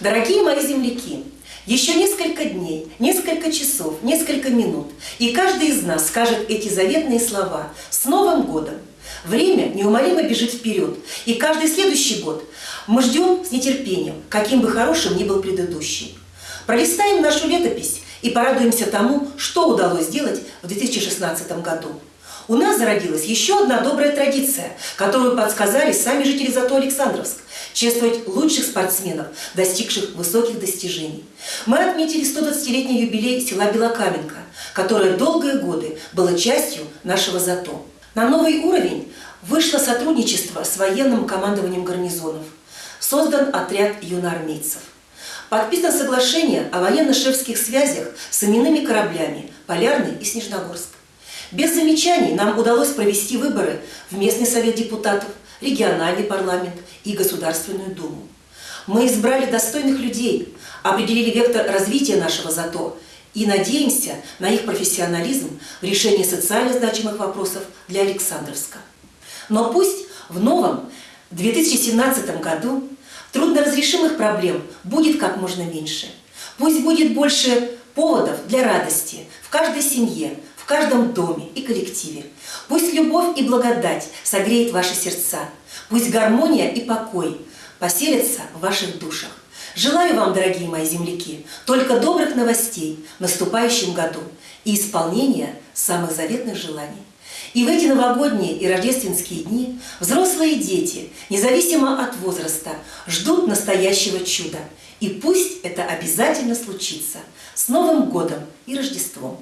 Дорогие мои земляки, еще несколько дней, несколько часов, несколько минут, и каждый из нас скажет эти заветные слова «С Новым годом!». Время неумолимо бежит вперед, и каждый следующий год мы ждем с нетерпением, каким бы хорошим ни был предыдущий. Пролистаем нашу летопись и порадуемся тому, что удалось сделать в 2016 году. У нас зародилась еще одна добрая традиция, которую подсказали сами жители Зато Александровск – чествовать лучших спортсменов, достигших высоких достижений. Мы отметили 120-летний юбилей села Белокаменка, которое долгие годы было частью нашего Зато. На новый уровень вышло сотрудничество с военным командованием гарнизонов. Создан отряд юноармейцев. Подписано соглашение о военно-шефских связях с именными кораблями «Полярный» и «Снежногорск». Без замечаний нам удалось провести выборы в местный совет депутатов, региональный парламент и Государственную Думу. Мы избрали достойных людей, определили вектор развития нашего ЗАТО и надеемся на их профессионализм в решении социально значимых вопросов для Александровска. Но пусть в новом 2017 году трудноразрешимых проблем будет как можно меньше. Пусть будет больше поводов для радости в каждой семье, каждом доме и коллективе. Пусть любовь и благодать согреет ваши сердца. Пусть гармония и покой поселятся в ваших душах. Желаю вам, дорогие мои земляки, только добрых новостей в наступающем году и исполнения самых заветных желаний. И в эти новогодние и рождественские дни взрослые дети, независимо от возраста, ждут настоящего чуда. И пусть это обязательно случится. С Новым годом и Рождеством!